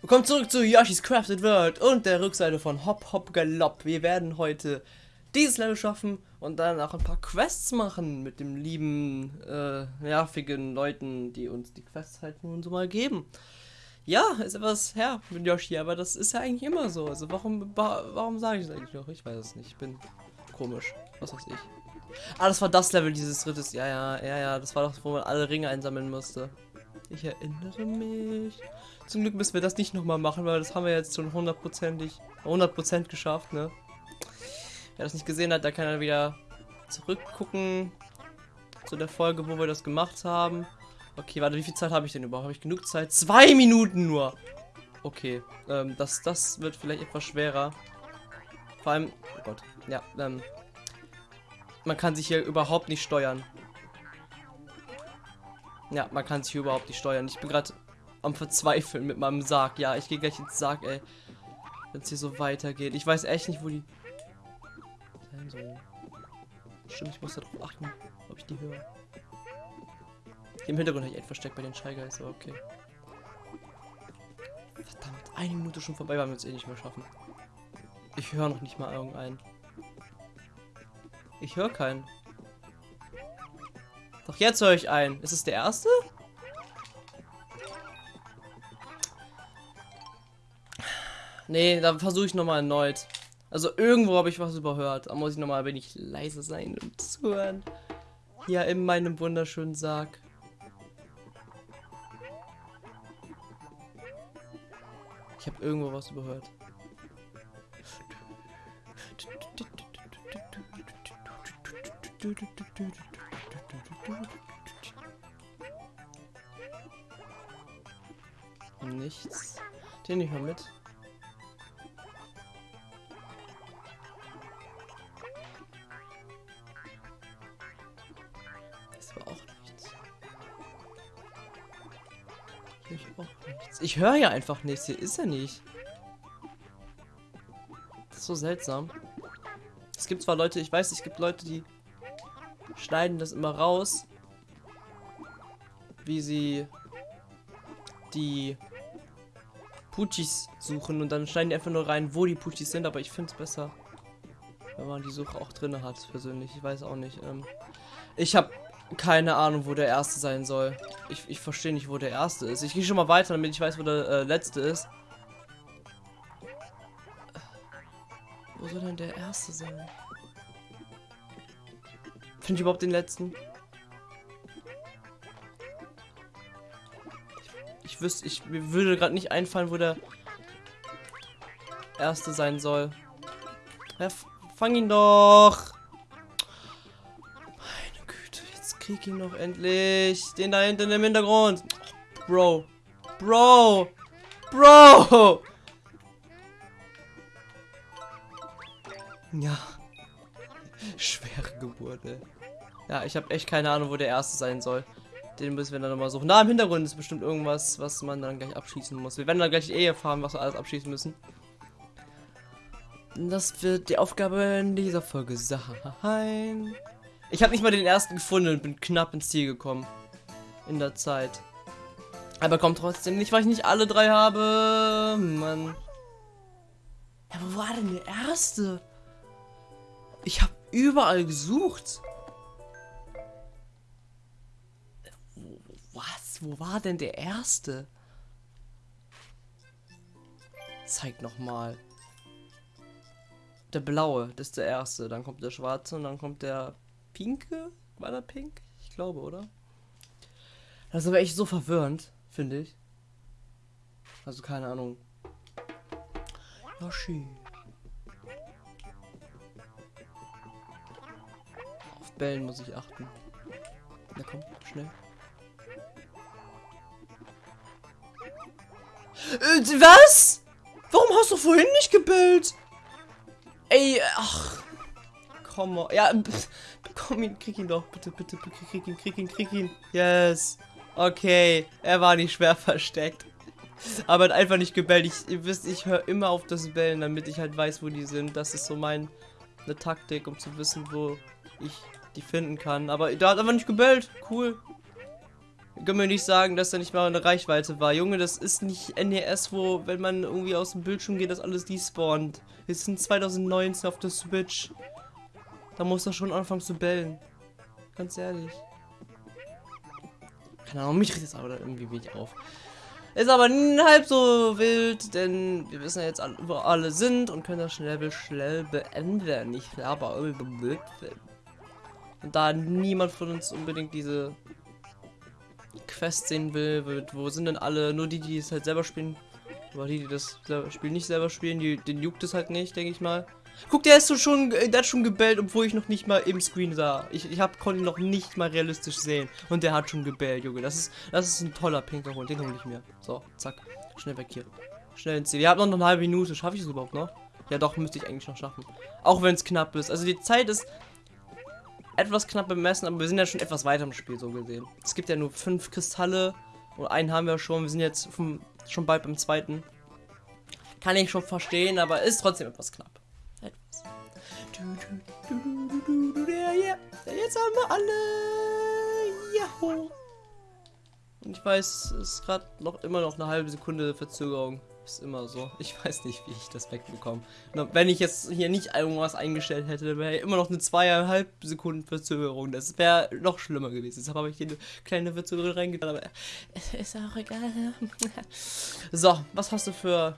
Willkommen zurück zu Yoshi's Crafted World und der Rückseite von Hop Hop Galopp. Wir werden heute dieses Level schaffen und dann auch ein paar Quests machen mit dem lieben, äh, nervigen Leuten, die uns die Quests halt nun so mal geben. Ja, ist etwas her mit Yoshi, aber das ist ja eigentlich immer so. Also warum, warum sage ich das eigentlich noch? Ich weiß es nicht. Ich bin komisch. Was weiß ich. Ah, das war das Level dieses Rittes. Ja, ja, ja, ja. Das war doch, wo man alle Ringe einsammeln musste. Ich erinnere mich. Zum Glück müssen wir das nicht nochmal machen, weil das haben wir jetzt schon hundertprozentig, 100% geschafft, ne? Wer das nicht gesehen hat, da kann er wieder zurückgucken zu der Folge, wo wir das gemacht haben. Okay, warte, wie viel Zeit habe ich denn überhaupt? Habe ich genug Zeit? Zwei Minuten nur! Okay, ähm, das, das wird vielleicht etwas schwerer. Vor allem, oh Gott, ja, ähm, man kann sich hier überhaupt nicht steuern. Ja, man kann sich überhaupt nicht steuern. Ich bin gerade am Verzweifeln mit meinem Sarg. Ja, ich gehe gleich ins Sarg, ey. Wenn es hier so weitergeht. Ich weiß echt nicht, wo die. Stimmt, ich muss darauf achten, ob ich die höre. Im Hintergrund habe ich echt versteckt bei den Shy Guys, aber okay. Verdammt, eine Minute schon vorbei, weil wir es eh nicht mehr schaffen. Ich höre noch nicht mal irgendeinen. Ich höre keinen. Doch jetzt höre ich einen. Ist es der erste? Nee, da versuche ich nochmal erneut. Also irgendwo habe ich was überhört. Da muss ich nochmal ein wenig leise sein und zuhören. Hier in meinem wunderschönen Sarg. Ich habe irgendwo was überhört. Nichts. Den ich mal mit. Das war auch nichts. Hier ich auch nichts. Ich höre ja einfach nichts. Hier ist er nicht. Das ist so seltsam. Es gibt zwar Leute, ich weiß, es gibt Leute, die schneiden das immer raus, wie sie die Puchis suchen und dann schneiden die einfach nur rein, wo die Puchis sind, aber ich finde es besser, wenn man die Suche auch drin hat, persönlich. Ich weiß auch nicht. Ähm, ich habe keine Ahnung, wo der erste sein soll. Ich, ich verstehe nicht, wo der erste ist. Ich gehe schon mal weiter, damit ich weiß, wo der äh, letzte ist. Wo soll denn der erste sein? Finde ich überhaupt den letzten? Ich, ich wüsste, ich mir würde gerade nicht einfallen, wo der erste sein soll. Ja, fang ihn doch! Meine Güte, jetzt krieg ihn noch endlich. Den da hinten im Hintergrund. Bro. Bro. Bro. Ja. Schwere Geburt, ey. Ja, ich habe echt keine Ahnung, wo der erste sein soll. Den müssen wir dann nochmal suchen. Da im Hintergrund ist bestimmt irgendwas, was man dann gleich abschließen muss. Wir werden dann gleich eh erfahren, was wir alles abschließen müssen. Das wird die Aufgabe in dieser Folge sein. Ich habe nicht mal den ersten gefunden und bin knapp ins Ziel gekommen. In der Zeit. Aber kommt trotzdem nicht, weil ich nicht alle drei habe. Mann. Ja, wo war denn der erste? Ich habe überall gesucht. Wo war denn der erste? Zeig noch mal. Der blaue, das ist der erste. Dann kommt der schwarze und dann kommt der pinke. War der pink? Ich glaube, oder? Das ist aber echt so verwirrend, finde ich. Also keine Ahnung. Yoshi. Auf Bällen muss ich achten. Na komm, schnell. Äh, was? Warum hast du vorhin nicht gebellt? Ey, ach. Komm mal. Ja, komm ihn, krieg ihn doch. Bitte, bitte, bitte, krieg ihn, krieg ihn, krieg ihn. Yes. Okay, er war nicht schwer versteckt. Aber hat einfach nicht gebellt. Ich, ihr wisst, ich höre immer auf das Bellen, damit ich halt weiß, wo die sind. Das ist so meine Taktik, um zu wissen, wo ich die finden kann. Aber da hat einfach nicht gebellt. Cool. Können wir nicht sagen, dass er nicht mal eine Reichweite war. Junge, das ist nicht NES, wo, wenn man irgendwie aus dem Bildschirm geht, das alles despawnt. Wir sind 2019 auf der Switch. Da muss er schon anfangen zu bellen. Ganz ehrlich. Keine Ahnung, mich regt jetzt aber irgendwie wenig auf. Ist aber halb so wild, denn wir wissen ja jetzt, wo alle sind und können das schnell, schnell beenden. Ich glaube, da niemand von uns unbedingt diese Quest sehen will, wo sind denn alle? Nur die, die es halt selber spielen. Aber die, die das Spiel nicht selber spielen, die, den juckt es halt nicht, denke ich mal. Guck, der ist so schon, der hat schon gebellt, obwohl ich noch nicht mal im Screen sah. Ich, ich hab, konnte ihn noch nicht mal realistisch sehen. Und der hat schon gebellt, Junge. Das ist, das ist ein toller pinker Hund. Den hole ich mir. So, zack. Schnell weg hier. Schnell ins Ziel. Wir haben noch eine halbe Minute. Schaffe ich es überhaupt noch? Ja, doch, müsste ich eigentlich noch schaffen. Auch wenn es knapp ist. Also die Zeit ist etwas knapp bemessen, aber wir sind ja schon etwas weiter im Spiel, so gesehen. Es gibt ja nur fünf Kristalle. Und einen haben wir schon. Wir sind jetzt vom, schon bald beim zweiten. Kann ich schon verstehen, aber ist trotzdem etwas knapp. Etwas. Jetzt haben wir alle. Jaho. Und ich weiß, es ist gerade noch immer noch eine halbe Sekunde Verzögerung. Ist immer so. Ich weiß nicht, wie ich das wegbekomme. Wenn ich jetzt hier nicht irgendwas eingestellt hätte, wäre immer noch eine zweieinhalb Sekunden Verzögerung. Das wäre noch schlimmer gewesen. Deshalb habe ich hier eine kleine Verzögerung reingetan. Aber ist auch egal. so, was hast du für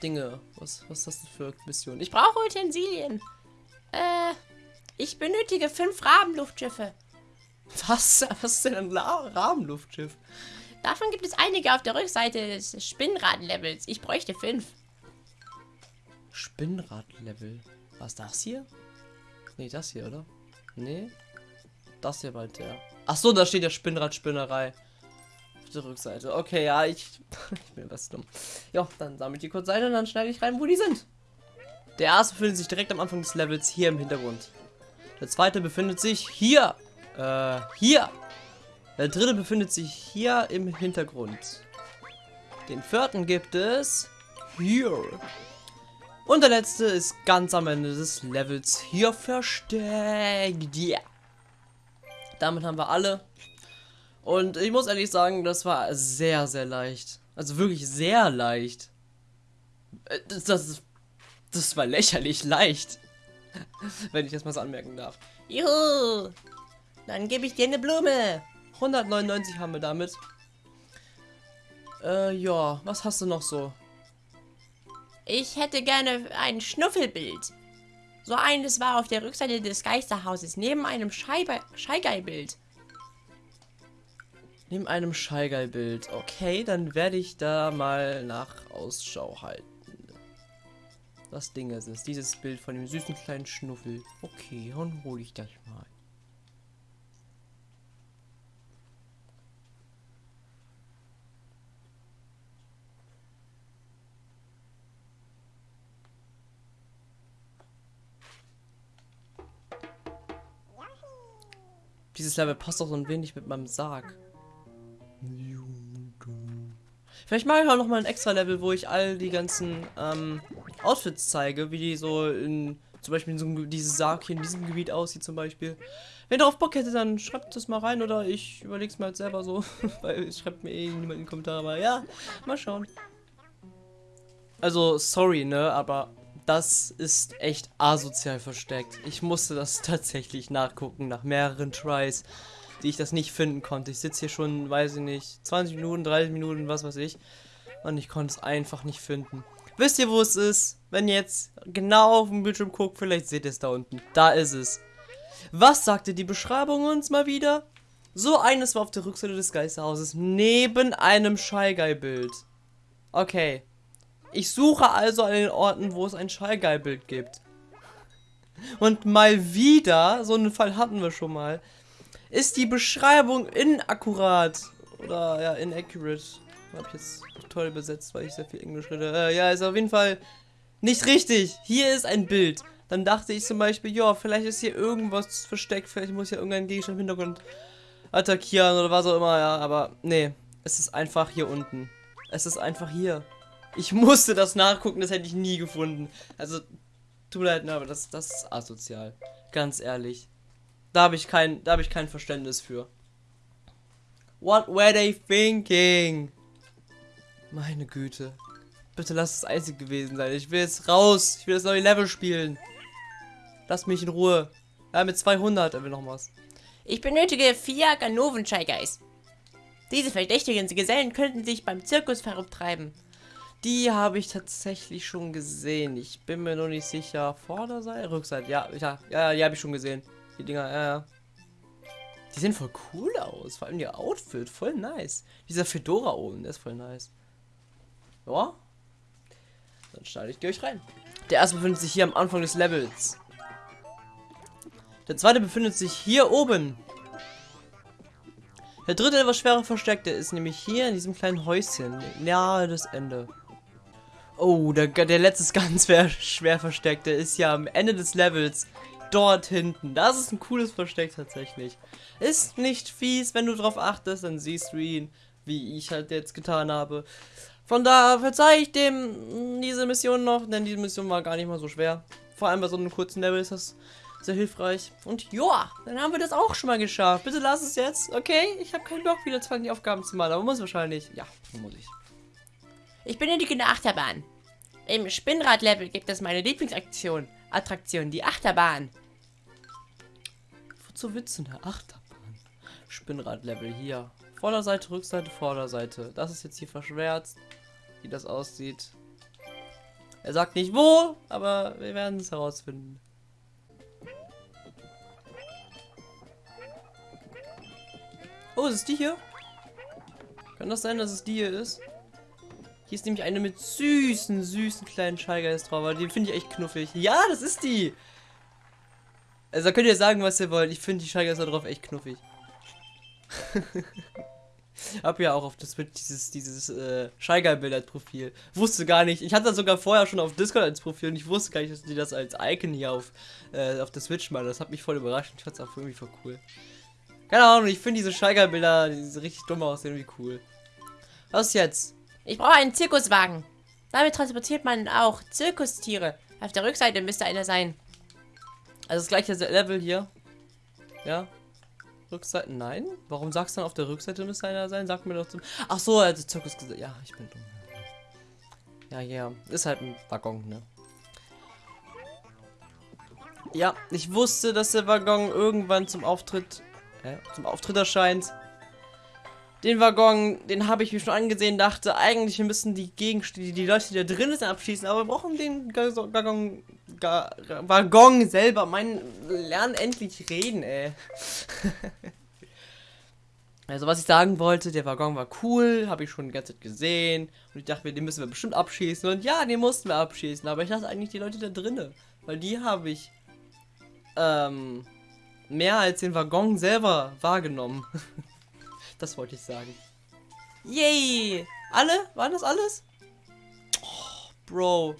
Dinge? Was, was hast du für Missionen? Ich brauche Utensilien. Äh, ich benötige fünf Rabenluftschiffe. Was? Was ist denn ein Rabenluftschiff? Davon gibt es einige auf der Rückseite des Spinnrad-Levels. Ich bräuchte fünf. Spinnrad-Level? Was das hier? Nee, das hier, oder? Nee. Das hier bald der. Ach so, da steht ja Spinnrad-Spinnerei. Auf der Rückseite. Okay, ja, ich, ich bin was dumm. Ja, dann sammle ich die kurz ein und dann schneide ich rein, wo die sind. Der erste befindet sich direkt am Anfang des Levels hier im Hintergrund. Der zweite befindet sich hier. Äh, hier. Der dritte befindet sich hier im Hintergrund. Den vierten gibt es hier. Und der letzte ist ganz am Ende des Levels hier versteckt. Yeah. Damit haben wir alle. Und ich muss ehrlich sagen, das war sehr, sehr leicht. Also wirklich sehr leicht. Äh, das, das, das war lächerlich leicht. Wenn ich das mal so anmerken darf. Juhu! Dann gebe ich dir eine Blume. 199 haben wir damit. Äh, ja, was hast du noch so? Ich hätte gerne ein Schnuffelbild. So eines war auf der Rückseite des Geisterhauses, neben einem Scheigeilbild. Neben einem Scheigeilbild. Okay, dann werde ich da mal nach Ausschau halten. Das Ding ist es, dieses Bild von dem süßen kleinen Schnuffel. Okay, dann hole ich das mal. Dieses Level passt auch so ein wenig mit meinem Sarg. Vielleicht mache ich auch noch mal ein extra Level, wo ich all die ganzen ähm, Outfits zeige, wie die so in zum Beispiel in so dieses Sarg hier in diesem Gebiet aussieht zum Beispiel. Wenn ihr darauf Bock hättet, dann schreibt das mal rein oder ich mir halt selber so, weil es schreibt mir eh niemand in die Kommentare, aber ja, mal schauen. Also, sorry, ne, aber das ist echt asozial versteckt. Ich musste das tatsächlich nachgucken, nach mehreren Tries, die ich das nicht finden konnte. Ich sitze hier schon, weiß ich nicht, 20 Minuten, 30 Minuten, was weiß ich. Und ich konnte es einfach nicht finden. Wisst ihr, wo es ist? Wenn ihr jetzt genau auf dem Bildschirm guckt, vielleicht seht ihr es da unten. Da ist es. Was sagte die Beschreibung uns mal wieder? So eines war auf der Rückseite des Geisterhauses, neben einem Scheigeil-Bild. Okay. Ich suche also an den Orten, wo es ein Schallgeilbild gibt. Und mal wieder, so einen Fall hatten wir schon mal, ist die Beschreibung inakkurat. Oder ja, inaccurate. Habe ich jetzt toll besetzt, weil ich sehr viel Englisch rede. Äh, ja, ist auf jeden Fall nicht richtig. Hier ist ein Bild. Dann dachte ich zum Beispiel, ja, vielleicht ist hier irgendwas versteckt. Vielleicht muss ja irgendein Gegenstand im Hintergrund attackieren oder was auch immer, ja. Aber nee, es ist einfach hier unten. Es ist einfach hier. Ich musste das nachgucken, das hätte ich nie gefunden. Also, tut leid, ne, aber das, das ist asozial. Ganz ehrlich. Da habe ich kein, da habe ich kein Verständnis für. What were they thinking? Meine Güte. Bitte lass es einzig gewesen sein. Ich will jetzt raus. Ich will das neue Level spielen. Lass mich in Ruhe. Ja, mit 200 er will noch was. Ich benötige vier Ganoven-Scheigers. Diese verdächtigen Gesellen könnten sich beim Zirkus verumtreiben. Die habe ich tatsächlich schon gesehen. Ich bin mir noch nicht sicher. Vorderseite, Rückseite. Ja, ja, ja, die habe ich schon gesehen. Die Dinger, ja, ja. Die sehen voll cool aus. Vor allem ihr Outfit. Voll nice. Dieser Fedora oben, der ist voll nice. Ja. Dann schneide ich euch rein. Der erste befindet sich hier am Anfang des Levels. Der zweite befindet sich hier oben. Der dritte etwas schwerer Versteckte ist nämlich hier in diesem kleinen Häuschen. Nahe das Ende. Oh, der, der letzte ganz schwer, schwer versteckte ist ja am Ende des Levels. Dort hinten. Das ist ein cooles Versteck tatsächlich. Ist nicht fies, wenn du drauf achtest, dann siehst du ihn, wie ich halt jetzt getan habe. Von da verzeihe ich dem diese Mission noch, denn diese Mission war gar nicht mal so schwer. Vor allem bei so einem kurzen Level ist das sehr hilfreich. Und ja, dann haben wir das auch schon mal geschafft. Bitte lass es jetzt, okay? Ich habe keinen Bock, wieder zu die Aufgaben zu machen, aber muss wahrscheinlich. Ja, muss ich. Ich benötige eine Achterbahn. Im Spinnrad-Level gibt es meine Lieblingsaktion. Attraktion, die Achterbahn. Wozu willst du eine Achterbahn? Spinnrad-Level hier. Vorderseite, Rückseite, Vorderseite. Das ist jetzt hier verschwärzt, wie das aussieht. Er sagt nicht wo, aber wir werden es herausfinden. Oh, ist es die hier? Kann das sein, dass es die hier ist? Hier ist nämlich eine mit süßen, süßen kleinen Schallgeist drauf. Aber die finde ich echt knuffig. Ja, das ist die! Also da könnt ihr sagen, was ihr wollt. Ich finde die Schallgeister drauf echt knuffig. Hab ja auch auf das dieses dieses äh, Schallgeil-Bild als Profil. Wusste gar nicht. Ich hatte das sogar vorher schon auf Discord als Profil und ich wusste gar nicht, dass die das als Icon hier auf, äh, auf der Switch machen. Das hat mich voll überrascht. Ich fand es auch irgendwie voll cool. Keine Ahnung, ich finde diese Scheigerbilder, die richtig dumm aussehen, wie cool. Was jetzt? Ich brauche einen Zirkuswagen. Damit transportiert man auch Zirkustiere. Auf der Rückseite müsste einer sein. Also das gleiche Level hier. Ja. Rückseite. Nein? Warum sagst du dann auf der Rückseite müsste einer sein? Sag mir doch zum. Ach so, also Zirkus. Ja, ich bin dumm. Ja, ja. Ist halt ein Waggon, ne? Ja, ich wusste, dass der Waggon irgendwann zum Auftritt äh, zum Auftritt erscheint. Den Waggon, den habe ich mir schon angesehen, dachte, eigentlich müssen die Gegenstände, die Leute, die da drin sind, abschießen, aber wir brauchen den Waggon, Waggon selber. Mein, lernen endlich reden, ey. also, was ich sagen wollte, der Waggon war cool, habe ich schon die ganze Zeit gesehen. Und ich dachte den müssen wir bestimmt abschießen. Und ja, den mussten wir abschießen, aber ich lasse eigentlich die Leute da drinnen. Weil die habe ich, ähm, mehr als den Waggon selber wahrgenommen. das wollte ich sagen. Yay! Alle? Waren das alles? Oh, Bro.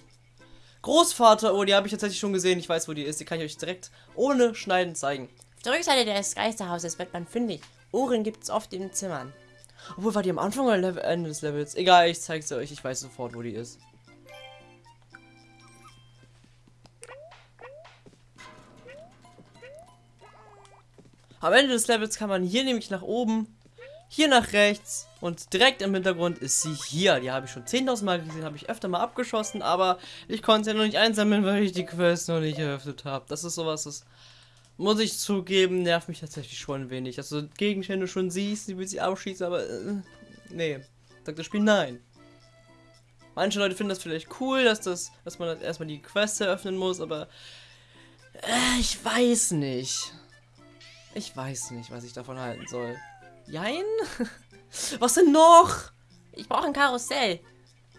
Großvater, oh, die habe ich tatsächlich schon gesehen. Ich weiß, wo die ist. Die kann ich euch direkt ohne Schneiden zeigen. Auf der Rückseite des Geisterhauses wird man fündig. Ohren gibt es oft in den Zimmern. Obwohl, war die am Anfang oder Ende des Levels? Egal, ich zeige sie euch. Ich weiß sofort, wo die ist. Am Ende des Levels kann man hier nämlich nach oben, hier nach rechts und direkt im Hintergrund ist sie hier. Die habe ich schon 10.000 Mal gesehen, habe ich öfter mal abgeschossen, aber ich konnte sie noch nicht einsammeln, weil ich die Quest noch nicht eröffnet habe. Das ist sowas, das muss ich zugeben, nervt mich tatsächlich schon ein wenig. Also Gegenstände schon siehst, die will sie abschießen, aber äh, nee, sagt das Spiel nein. Manche Leute finden das vielleicht cool, dass das, dass man erstmal die Quest eröffnen muss, aber äh, ich weiß nicht. Ich weiß nicht, was ich davon halten soll. Jein? was denn noch? Ich brauche ein Karussell.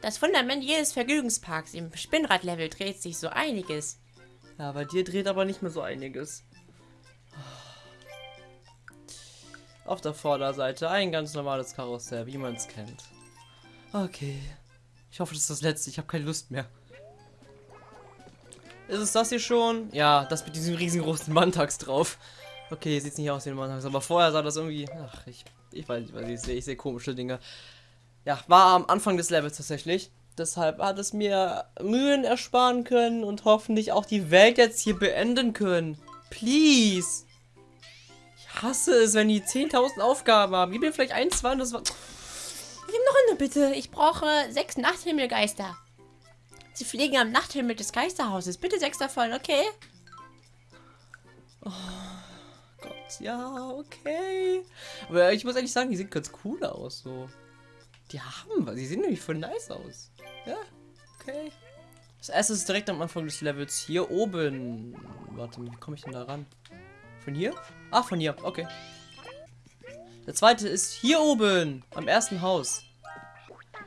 Das Fundament jedes Vergnügungsparks im Spinnradlevel dreht sich so einiges. Ja, bei dir dreht aber nicht mehr so einiges. Auf der Vorderseite ein ganz normales Karussell, wie man es kennt. Okay. Ich hoffe, das ist das letzte. Ich habe keine Lust mehr. Ist es das hier schon? Ja, das mit diesem riesengroßen Manntags drauf. Okay, sieht nicht aus wie ein Mannhaus, aber vorher sah das irgendwie. Ach, ich, ich weiß nicht, ich sehe ich seh komische Dinge. Ja, war am Anfang des Levels tatsächlich. Deshalb hat es mir Mühen ersparen können und hoffentlich auch die Welt jetzt hier beenden können. Please. Ich hasse es, wenn die 10.000 Aufgaben haben. Gib mir vielleicht ein, zwei und das war... Nimm noch eine bitte. Ich brauche sechs Nachthimmelgeister. Sie fliegen am Nachthimmel des Geisterhauses. Bitte sechs davon, okay? Gott, ja, okay. Aber ich muss ehrlich sagen, die sehen ganz cool aus, so. Die haben was. Die sehen nämlich voll nice aus. Ja, okay. Das erste ist direkt am Anfang des Levels hier oben. Warte, wie komme ich denn da ran? Von hier? Ah, von hier. Okay. Der zweite ist hier oben, am ersten Haus.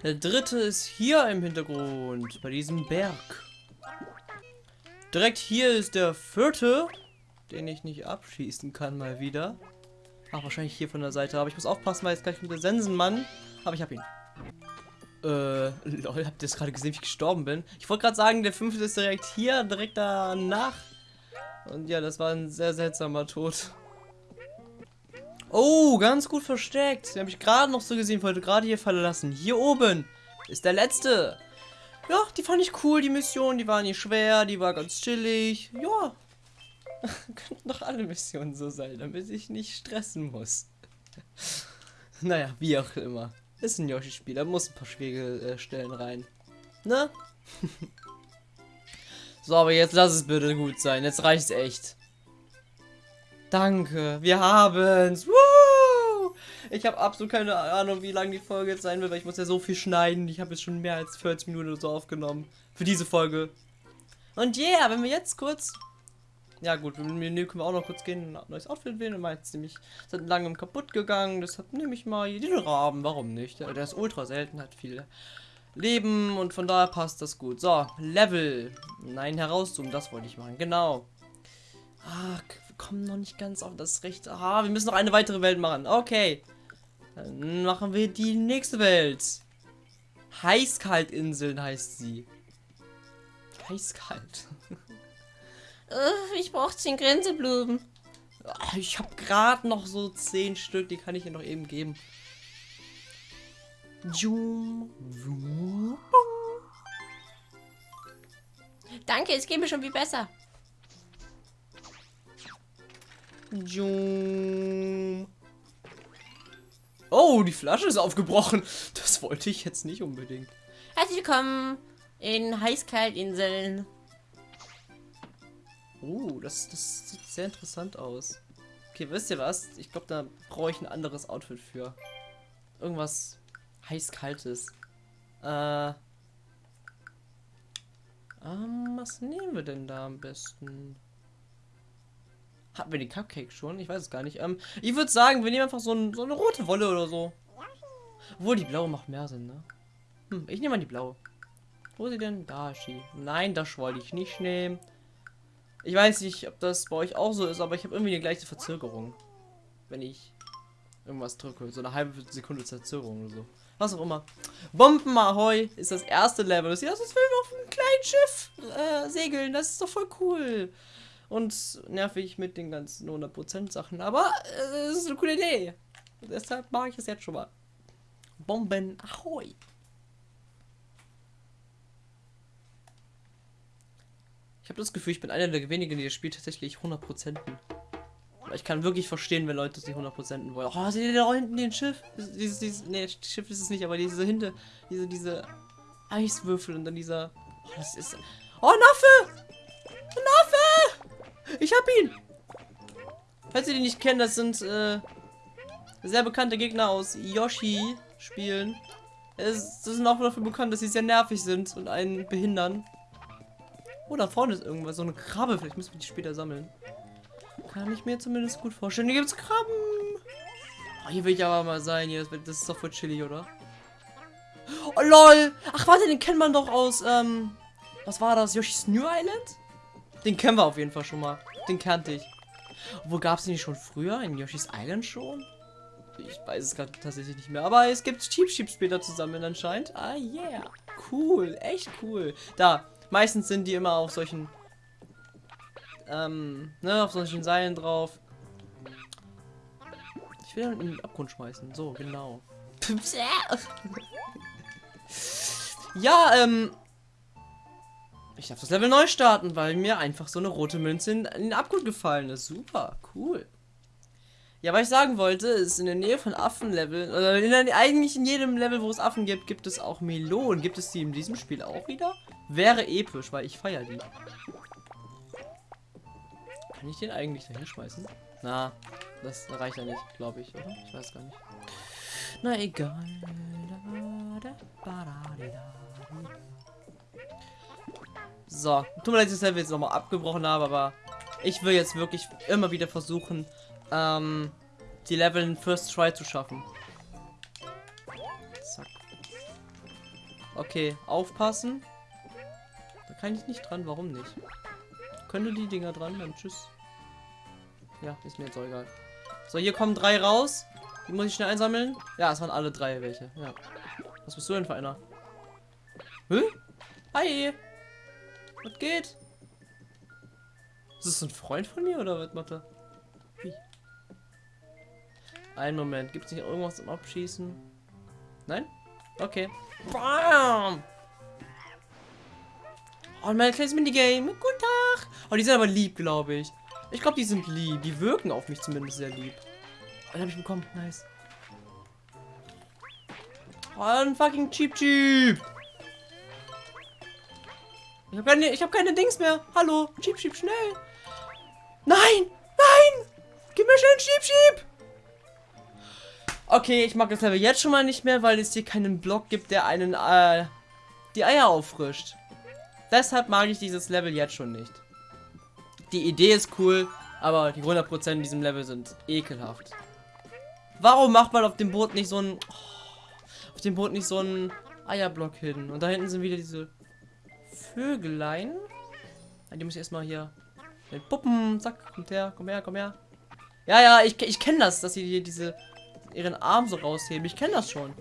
Der dritte ist hier im Hintergrund, bei diesem Berg. Direkt hier ist der vierte, den ich nicht abschießen kann mal wieder. Ach, wahrscheinlich hier von der Seite. Aber ich muss aufpassen, weil jetzt gleich mit der Sensenmann. Aber ich hab ihn. Äh, lol, habt ihr das gerade gesehen, wie ich gestorben bin? Ich wollte gerade sagen, der fünfte ist direkt hier, direkt danach. Und ja, das war ein sehr seltsamer Tod. Oh, ganz gut versteckt. Den habe ich gerade noch so gesehen, wollte gerade hier verlassen. Hier oben ist der letzte. Ja, die fand ich cool, die Mission. Die war nicht schwer, die war ganz chillig. Ja, könnten doch alle Missionen so sein, damit ich nicht stressen muss. naja, wie auch immer. Ist ein Yoshi-Spiel, da muss ein paar schwierige äh, Stellen rein. Ne? so, aber jetzt lass es bitte gut sein. Jetzt reicht's echt. Danke, wir haben's. Woo! Ich habe absolut keine Ahnung, wie lang die Folge jetzt sein wird, weil ich muss ja so viel schneiden. Ich habe jetzt schon mehr als 40 Minuten oder so aufgenommen für diese Folge. Und yeah, wenn wir jetzt kurz ja gut, im Menü können wir auch noch kurz gehen, ein neues Outfit wählen. Und meins nämlich sind langem kaputt gegangen. Deshalb nehme ich mal den Raben. Warum nicht? Der ist ultra selten, hat viel Leben und von daher passt das gut. So, Level. Nein, herauszoomen, das wollte ich machen. Genau. Ah, wir kommen noch nicht ganz auf das Recht. Ah, wir müssen noch eine weitere Welt machen. Okay. Dann machen wir die nächste Welt. Heißkaltinseln heißt sie. Heißkalt. Äh, ich brauche 10 Gränseblumen. Ah, ich habe gerade noch so 10 Stück, die kann ich dir noch eben geben. Danke, es geht mir schon viel besser. Oh, die Flasche ist aufgebrochen. Das wollte ich jetzt nicht unbedingt. Herzlich willkommen in Heißkaltinseln. Oh, das, das sieht sehr interessant aus. Okay, wisst ihr was? Ich glaube, da brauche ich ein anderes Outfit für. Irgendwas heiß-kaltes. Äh. Ähm, was nehmen wir denn da am besten? Hatten wir die Cupcake schon? Ich weiß es gar nicht. Ähm, ich würde sagen, wir nehmen einfach so, ein, so, eine rote Wolle oder so. Obwohl, die blaue macht mehr Sinn, ne? Hm, ich nehme mal die blaue. Wo ist sie denn? Da ist. Nein, das wollte ich nicht nehmen. Ich weiß nicht, ob das bei euch auch so ist, aber ich habe irgendwie eine gleiche Verzögerung. Wenn ich irgendwas drücke. So eine halbe Sekunde Verzögerung oder so. Was auch immer. Bomben Ahoi ist das erste Level. Das als würden wir auf einem kleinen Schiff äh, segeln. Das ist doch voll cool. Und nervig mit den ganzen 100% Sachen. Aber es äh, ist eine coole Idee. Deshalb mache ich es jetzt schon mal. Bomben Ahoi. Ich habe das Gefühl, ich bin einer der wenigen, die das Spiel tatsächlich 100%. Aber ich kann wirklich verstehen, wenn Leute die 100% wollen. Oh, seht ihr da hinten den Schiff? Dieses, dieses, nee, Schiff ist es nicht, aber diese hinter, diese, diese Eiswürfel und dann dieser. Oh, das ist. Oh, Naffe! Naffe! Ich hab ihn! Falls ihr die nicht kennt, das sind äh, sehr bekannte Gegner aus Yoshi-Spielen. Das sind auch dafür bekannt, dass sie sehr nervig sind und einen behindern. Oh, da vorne ist irgendwas. So eine Krabbe. Vielleicht müssen wir die später sammeln. Kann ich mir zumindest gut vorstellen. Hier gibt es Krabben. Oh, hier will ich aber mal sein. Hier, das, ist doch voll chillig, oder? Oh, lol. Ach, warte, den kennt man doch aus, ähm... Was war das? Yoshi's New Island? Den kennen wir auf jeden Fall schon mal. Den kannte ich. Wo gab es den schon früher? In Yoshi's Island schon? Ich weiß es gerade tatsächlich nicht mehr. Aber es gibt Cheap Sheep später zusammen anscheinend. Ah, yeah. Cool. Echt cool. Da. Meistens sind die immer auf solchen, ähm, ne, auf solchen Seilen drauf. Ich will in den Abgrund schmeißen. So, genau. ja, ähm, ich darf das Level neu starten, weil mir einfach so eine rote Münze in, den Abgrund gefallen ist. Super, cool. Ja, was ich sagen wollte, ist in der Nähe von Affenleveln, oder in der, eigentlich in jedem Level, wo es Affen gibt, gibt es auch Melonen. Gibt es die in diesem Spiel auch wieder? Wäre episch, weil ich feiere die. Kann ich den eigentlich da hinschmeißen? Na, das reicht ja nicht, glaube ich, oder? Ich weiß gar nicht. Na egal. So, tut mir leid, dass ich das Level jetzt nochmal abgebrochen habe, aber ich will jetzt wirklich immer wieder versuchen, ähm, die Level in First Try zu schaffen. Zack. Okay, aufpassen. Kann ich nicht dran, warum nicht? Könnte die Dinger dran, dann tschüss. Ja, ist mir jetzt auch egal. So, hier kommen drei raus. Die muss ich schnell einsammeln. Ja, es waren alle drei welche. Ja. Was bist du denn für einer? Hä? Hi! Was geht? Ist das ein Freund von mir oder was macht er? Wie? Einen Moment, gibt es nicht irgendwas zum Abschießen? Nein? Okay. Bam! Oh, mein kleines Minigame. Guten Tag. Oh, die sind aber lieb, glaube ich. Ich glaube, die sind lieb. Die wirken auf mich zumindest sehr lieb. Oh, den habe ich bekommen. Nice. Oh, ein fucking Cheap Cheap. Ich habe keine, hab keine Dings mehr. Hallo. Cheap Cheap, schnell. Nein! Nein! Gib mir schnell einen Cheap Cheap! Okay, ich mag das Level jetzt schon mal nicht mehr, weil es hier keinen Block gibt, der einen äh, die Eier auffrischt. Deshalb mag ich dieses Level jetzt schon nicht. Die Idee ist cool, aber die 100% in diesem Level sind ekelhaft. Warum macht man auf dem Boot nicht so ein... Oh, auf dem Boot nicht so ein Eierblock hin? Und da hinten sind wieder diese Vögelein. Die muss ich erstmal hier... Mit Puppen, zack, kommt her, komm her, komm her. Ja, ja, ich, ich kenne das, dass sie hier diese ihren Arm so rausheben. Ich kenne das schon.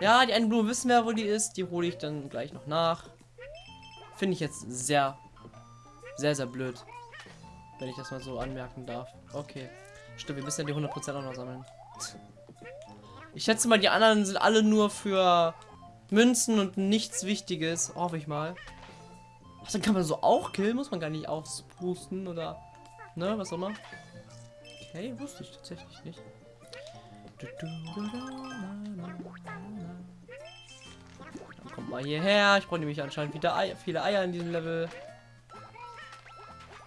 Ja, die eine Blume wissen wir, wo die ist. Die hole ich dann gleich noch nach. Finde ich jetzt sehr, sehr, sehr blöd. Wenn ich das mal so anmerken darf. Okay. Stimmt, wir müssen ja die 100% auch noch sammeln. Ich schätze mal, die anderen sind alle nur für Münzen und nichts Wichtiges. Hoffe ich mal. Ach, dann kann man so auch killen. Muss man gar nicht auspusten oder... Ne, was auch immer. Okay, wusste ich tatsächlich nicht. Dann kommt mal hierher. Ich brauche nämlich anscheinend wieder Eier, viele Eier in diesem Level.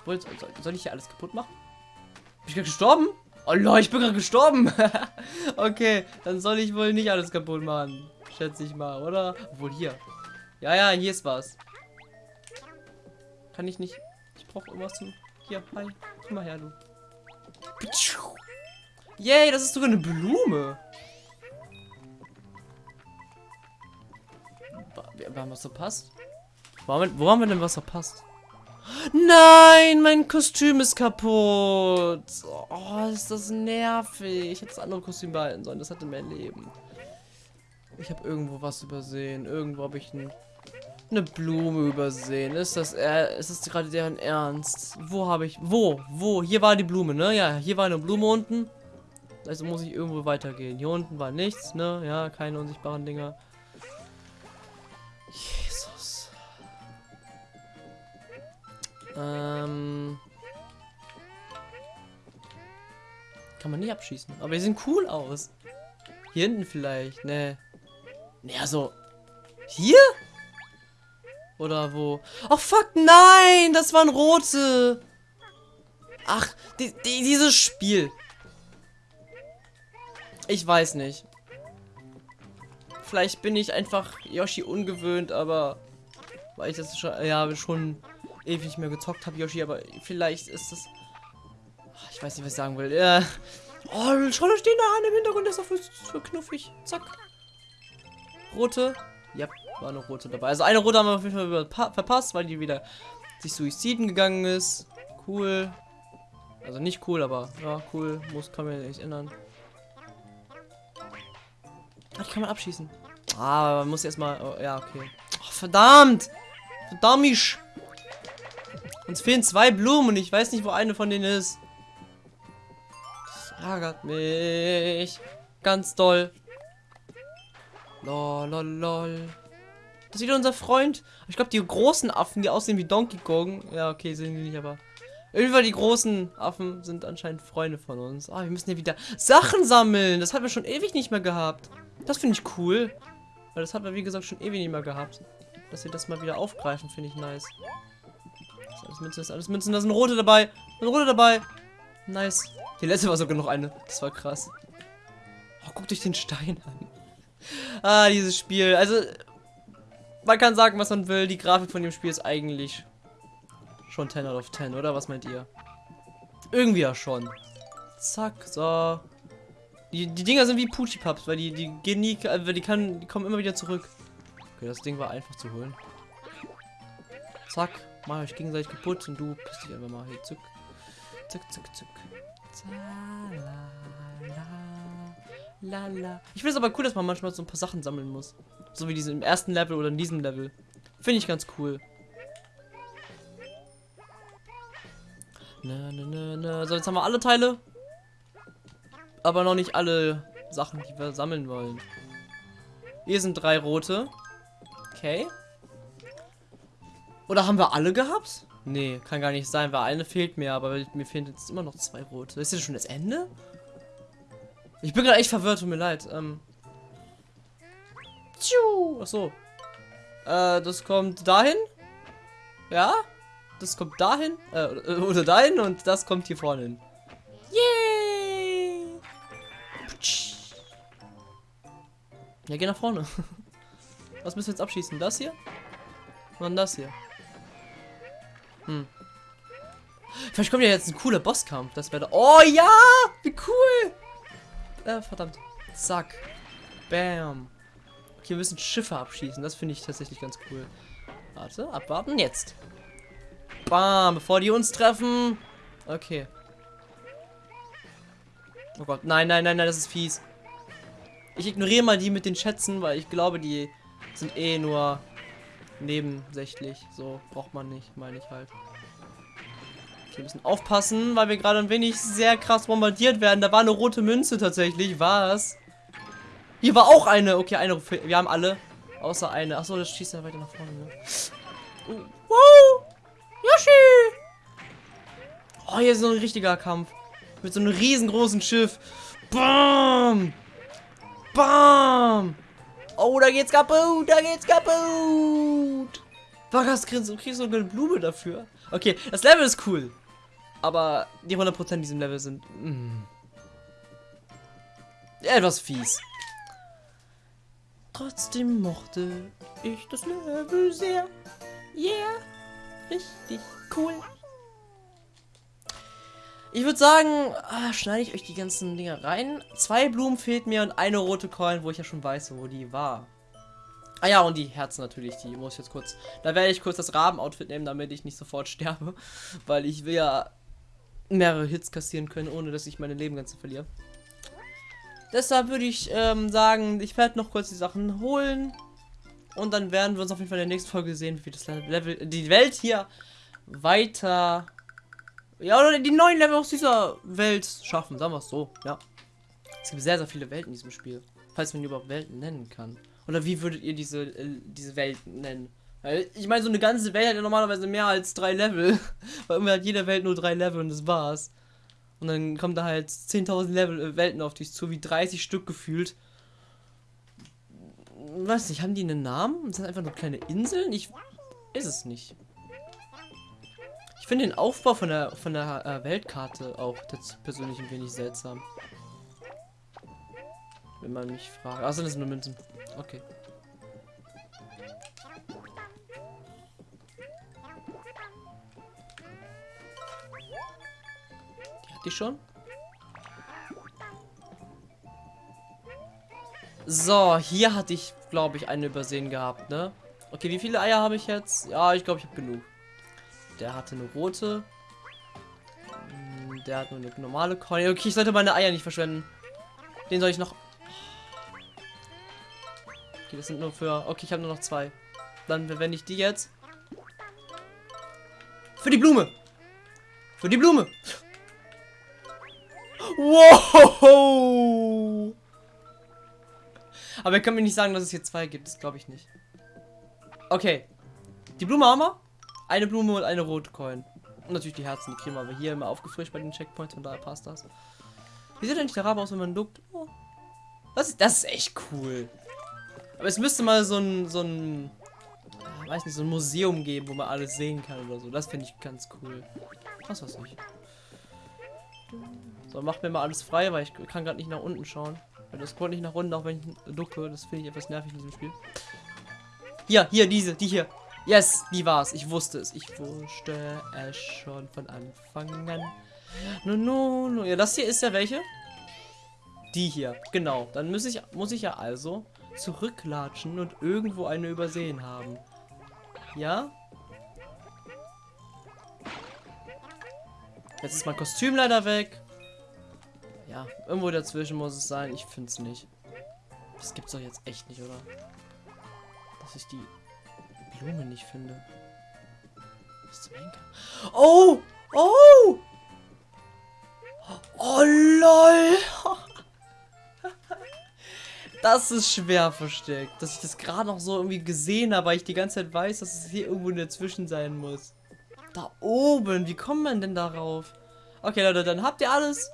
Soll, soll ich hier alles kaputt machen? Bin ich gerade gestorben? Oh Leute, ich bin gerade gestorben. okay, dann soll ich wohl nicht alles kaputt machen. Schätze ich mal, oder? Obwohl hier. Ja, ja, hier ist was. Kann ich nicht. Ich brauche irgendwas zum. Hier, hi. Komm mal her, du. Yay, das ist sogar eine Blume. Wir haben was verpasst? Wo haben, wir, wo haben wir denn was verpasst? Nein, mein Kostüm ist kaputt. Oh, ist das nervig. Ich hätte das andere Kostüm behalten sollen. Das hatte mehr Leben. Ich habe irgendwo was übersehen. Irgendwo habe ich ein, eine Blume übersehen. Ist das, äh, ist das gerade deren Ernst? Wo habe ich, wo, wo? Hier war die Blume, ne? Ja, hier war eine Blume unten. Also muss ich irgendwo weitergehen. Hier unten war nichts, ne? Ja, keine unsichtbaren Dinger. Jesus. Ähm. Kann man nicht abschießen. Aber die sehen cool aus. Hier hinten vielleicht, ne. Ne, also. Hier? Oder wo? Oh fuck, nein! Das waren rote! Ach, die, die, dieses Spiel. Ich weiß nicht. Vielleicht bin ich einfach Yoshi ungewöhnt, aber weil ich das schon, ja, schon ewig nicht mehr gezockt habe, Yoshi, aber vielleicht ist es. Ich weiß nicht, was ich sagen will. Ja. Oh, schau, da stehen da eine im Hintergrund, der ist auch für knuffig. Zack. Rote. Ja, war eine rote dabei. Also eine rote haben wir auf jeden Fall verpasst, weil die wieder sich suiziden gegangen ist. Cool. Also nicht cool, aber ja, cool. Muss, kann mir nicht ändern. Ah, die kann man abschießen. Ah, man muss erstmal. Oh, ja, okay. Oh, verdammt! Verdammt! Uns fehlen zwei Blumen und ich weiß nicht, wo eine von denen ist. Das ärgert mich. Ganz doll. Lol, lol, lol. Das ist wieder unser Freund. Ich glaube, die großen Affen, die aussehen wie Donkey Kong. Ja, okay, sehen die nicht, aber. Irgendwie die großen Affen sind anscheinend Freunde von uns. Ah, wir müssen hier wieder Sachen sammeln. Das haben wir schon ewig nicht mehr gehabt. Das finde ich cool. Weil das haben wir, wie gesagt, schon ewig nicht mehr gehabt. Dass sie das mal wieder aufgreifen, finde ich nice. Das ist alles Münzen, das ist alles Münzen. Da sind rote dabei. Da sind rote dabei. Nice. Die letzte war sogar noch eine. Das war krass. Oh, guckt euch den Stein an. Ah, dieses Spiel. Also, man kann sagen, was man will. Die Grafik von dem Spiel ist eigentlich schon 10 out of 10, oder? Was meint ihr? Irgendwie ja schon. Zack, so. Die, die Dinger sind wie Puchi-Pups, weil die, die gehen nie, äh, die, kann, die kommen immer wieder zurück. Okay, das Ding war einfach zu holen. Zack, mach euch gegenseitig kaputt und du pisst dich einfach mal hier. Zuck. Zuck, zuck, zuck. Lala. Ich finde es aber cool, dass man manchmal so ein paar Sachen sammeln muss. So wie diese im ersten Level oder in diesem Level. Finde ich ganz cool. Na, na, na, na. So, jetzt haben wir alle Teile. Aber noch nicht alle Sachen, die wir sammeln wollen. Hier sind drei rote. Okay. Oder haben wir alle gehabt? Nee, kann gar nicht sein, weil eine fehlt mir, aber mir fehlen jetzt immer noch zwei rote. Ist das schon das Ende? Ich bin gerade echt verwirrt, tut mir leid. Ähm. Tschu. Ach so. Äh, das kommt dahin. Ja? Das kommt dahin. Äh, oder dahin und das kommt hier vorne hin. Ja, geh nach vorne. Was müssen wir jetzt abschießen? Das hier? Und das hier. Hm. Vielleicht kommt ja jetzt ein cooler Bosskampf. Das wäre. Oh ja! Wie cool! Äh, verdammt. Zack. Bam. Okay, wir müssen Schiffe abschießen. Das finde ich tatsächlich ganz cool. Warte, abwarten. Jetzt. Bam, bevor die uns treffen. Okay. Oh Gott, nein, nein, nein, nein, das ist fies. Ich ignoriere mal die mit den Schätzen, weil ich glaube, die sind eh nur nebensächlich. So braucht man nicht, meine ich halt. Wir müssen aufpassen, weil wir gerade ein wenig sehr krass bombardiert werden. Da war eine rote Münze tatsächlich. Was? Hier war auch eine. Okay, eine. Wir haben alle. Außer eine. Achso, das schießt ja weiter nach vorne. Ne? Uh, wow! Yoshi! Oh, hier ist so ein richtiger Kampf. Mit so einem riesengroßen Schiff. Bam! Bam! Oh, da geht's kaputt! Da geht's kaputt! Was kriegst du kriegst eine Blume dafür? Okay, das Level ist cool. Aber die 100% in diesem Level sind mm, etwas fies. Trotzdem mochte ich das Level sehr. Yeah. Richtig cool. Ich würde sagen, ah, schneide ich euch die ganzen Dinger rein. Zwei Blumen fehlt mir und eine rote Coin, wo ich ja schon weiß, wo die war. Ah ja, und die Herzen natürlich, die muss ich jetzt kurz... Da werde ich kurz das Raben-Outfit nehmen, damit ich nicht sofort sterbe. Weil ich will ja mehrere Hits kassieren können, ohne dass ich meine Leben ganz verliere. Deshalb würde ich ähm, sagen, ich werde noch kurz die Sachen holen. Und dann werden wir uns auf jeden Fall in der nächsten Folge sehen, wie das Level, die Welt hier weiter, ja, oder die neuen Level aus dieser Welt schaffen, sagen wir es so, ja. Es gibt sehr, sehr viele Welten in diesem Spiel, falls man die überhaupt Welten nennen kann. Oder wie würdet ihr diese, äh, diese Welten nennen? Ich meine, so eine ganze Welt hat ja normalerweise mehr als drei Level, weil irgendwie hat jede Welt nur drei Level und das war's. Und dann kommen da halt 10.000 Level äh, Welten auf dich zu, wie 30 Stück gefühlt weiß nicht, haben die einen Namen? Sind das einfach nur kleine Inseln? Ich ist es nicht. Ich finde den Aufbau von der von der äh, Weltkarte auch persönlich ein wenig seltsam. Wenn man mich fragt. Achso, das sind nur Münzen. Okay. Die hat die schon? So, hier hatte ich, glaube ich, eine übersehen gehabt, ne? Okay, wie viele Eier habe ich jetzt? Ja, ich glaube, ich habe genug. Der hatte eine rote. Hm, der hat nur eine normale Coin. Okay, ich sollte meine Eier nicht verschwenden. Den soll ich noch... Okay, das sind nur für... Okay, ich habe nur noch zwei. Dann verwende ich die jetzt. Für die Blume. Für die Blume. Wow. Aber ihr könnt mir nicht sagen, dass es hier zwei gibt. Das glaube ich nicht. Okay. Die Blume haben wir. Eine Blume und eine rote Coin. Und natürlich die Herzen, die kriegen wir aber hier immer aufgefrischt bei den Checkpoints, von daher passt das. Wie sieht eigentlich der Rabe aus, wenn man duckt? Oh. Das, ist, das ist echt cool. Aber es müsste mal so ein, so ein, äh, weiß nicht, so ein Museum geben, wo man alles sehen kann oder so. Das finde ich ganz cool. Was weiß ich. So, macht mir mal alles frei, weil ich kann gerade nicht nach unten schauen. Das kommt nicht nach unten, auch wenn ich ducke. Das finde ich etwas nervig in diesem Spiel. Hier, hier, diese, die hier. Yes, die war's. Ich wusste es. Ich wusste es schon von Anfang an. No, no, no. Ja, das hier ist ja welche? Die hier. Genau. Dann muss ich, muss ich ja also zurücklatschen und irgendwo eine übersehen haben. Ja? Jetzt ist mein Kostüm leider weg. Ja, irgendwo dazwischen muss es sein. Ich finde es nicht. Das gibt's doch jetzt echt nicht, oder? Dass ich die Blume nicht finde. Oh! Oh! Oh, lol! Das ist schwer versteckt. Dass ich das gerade noch so irgendwie gesehen habe, weil ich die ganze Zeit weiß, dass es hier irgendwo dazwischen sein muss. Da oben, wie kommt man denn darauf? Okay, Leute, dann habt ihr alles.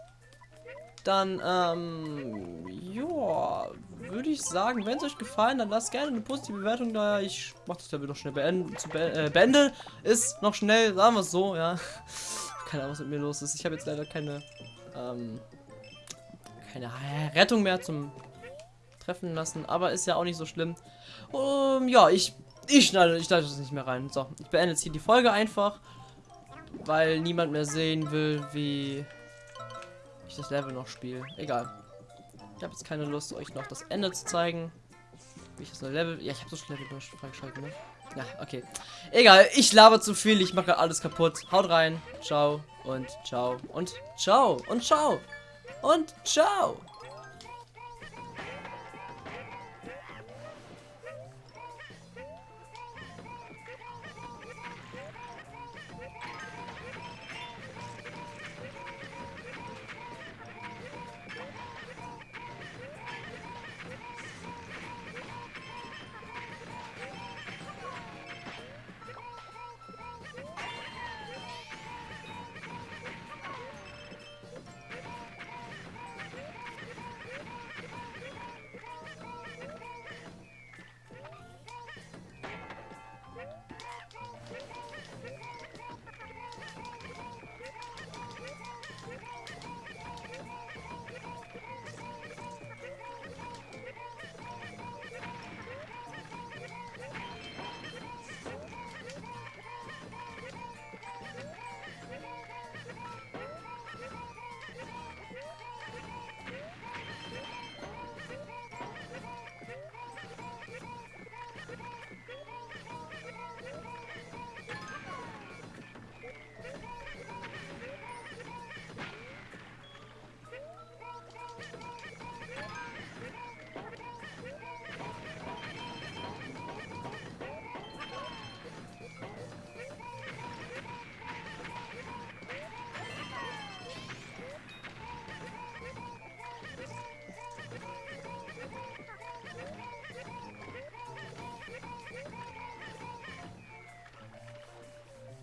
Dann, ähm, ja, würde ich sagen, wenn es euch gefallen, dann lasst gerne eine positive Bewertung da. Ich mache das Level noch schnell beenden. Zu be äh, beende ist noch schnell, sagen wir es so, ja. Keine Ahnung, was mit mir los ist. Ich habe jetzt leider keine, ähm, keine Rettung mehr zum treffen lassen, aber ist ja auch nicht so schlimm. Um, ja, ich, ich schneide, ich schneide das nicht mehr rein. So, ich beende jetzt hier die Folge einfach, weil niemand mehr sehen will, wie ich das Level noch spiele. Egal. Ich habe jetzt keine Lust, euch noch das Ende zu zeigen. Wie ich das Level. Ja, ich habe so schon Level freigeschaltet, ne? Ja, okay. Egal, ich laber zu viel, ich mache alles kaputt. Haut rein. Ciao und ciao und ciao und ciao und ciao.